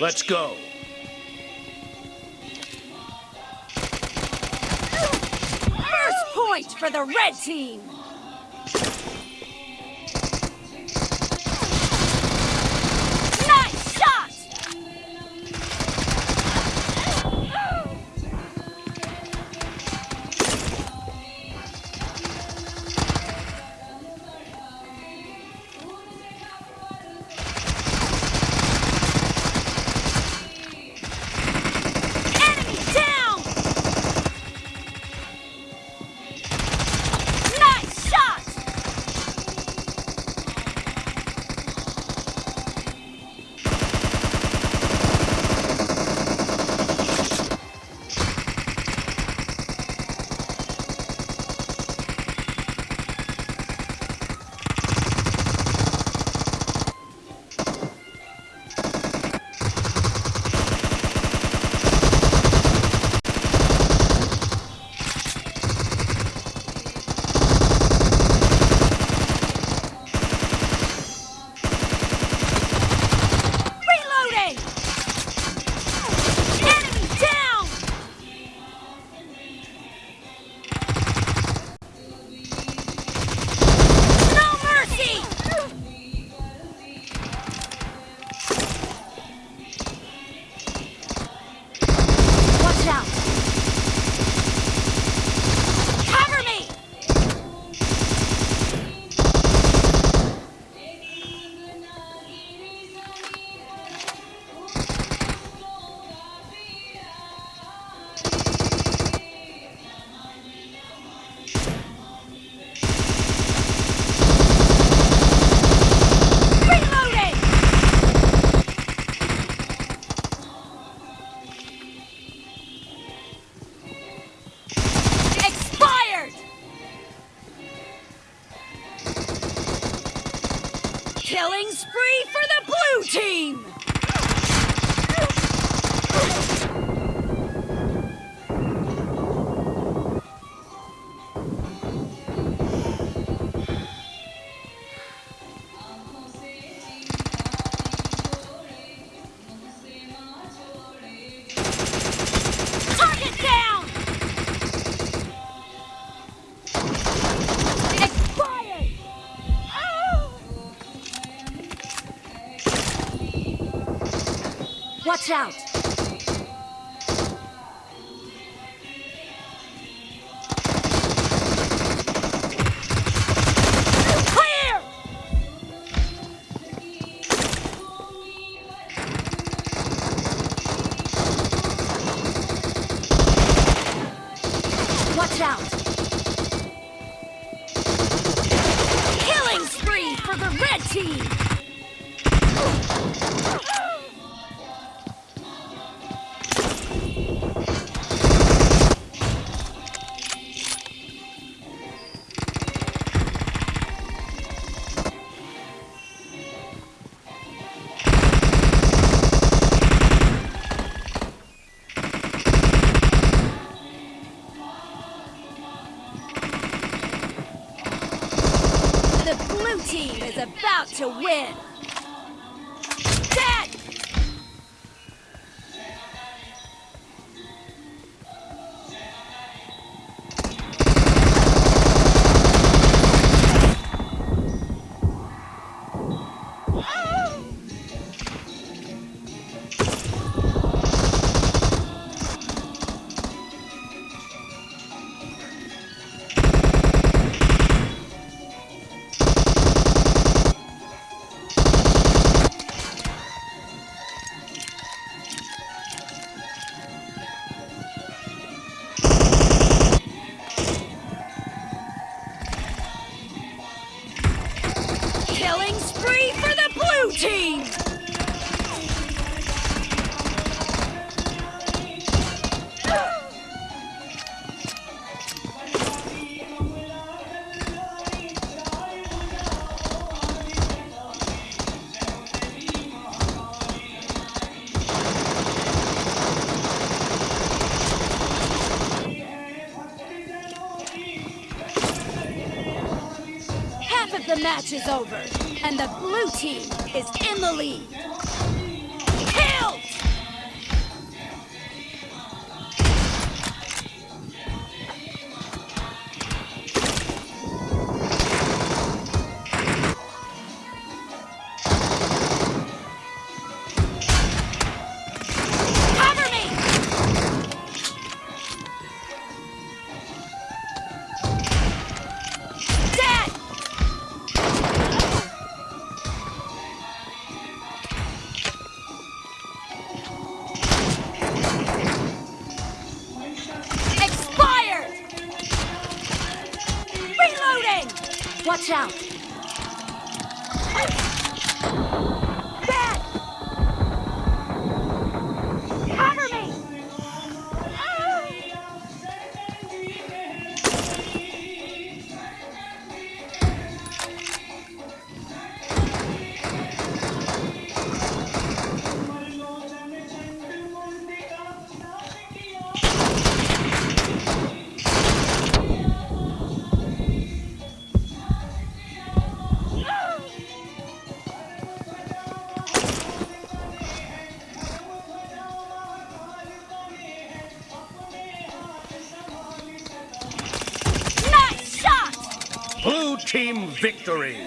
Let's go. First point for the red team. Killing spree for the blue team! Watch out! Killing spree for the red team! Team is about to win! Match is over, and the blue team is in the lead. Watch out! Team victory!